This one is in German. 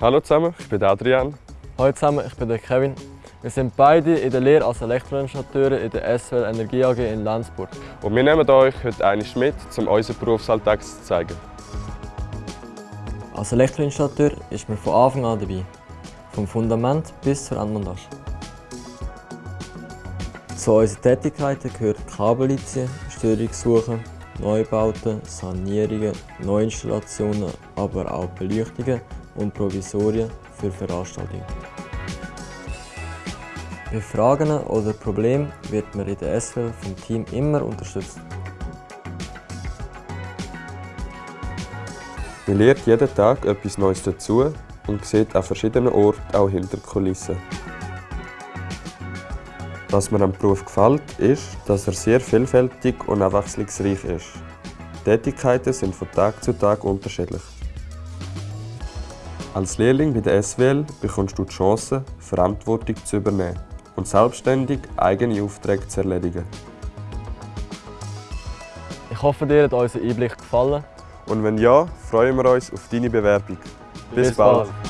Hallo zusammen, ich bin Adrian. Hallo zusammen, ich bin der Kevin. Wir sind beide in der Lehre als Elektroinstallateure in der SWL Energie AG in Lenzburg. Und wir nehmen euch heute einmal mit, um unseren Berufsalltag zu zeigen. Als Elektroinstallateur ist man von Anfang an dabei. Vom Fundament bis zur Endmontage. Zu unseren Tätigkeiten gehört Kabellizie, Störungssuchen, Neubauten, Sanierungen, Neuinstallationen, aber auch Beleuchtungen und Provisorien für Veranstaltungen. Bei Fragen oder Problemen wird man in der SWL vom Team immer unterstützt. Man lernt jeden Tag etwas Neues dazu und sieht an verschiedenen Orten auch hinter die Kulissen. Was mir am Beruf gefällt, ist, dass er sehr vielfältig und abwechslungsreich ist. Tätigkeiten sind von Tag zu Tag unterschiedlich. Als Lehrling bei der SWL bekommst du die Chance, Verantwortung zu übernehmen und selbstständig eigene Aufträge zu erledigen. Ich hoffe, dir hat unser Einblick gefallen. Und wenn ja, freuen wir uns auf deine Bewerbung. Bis, Bis bald. bald.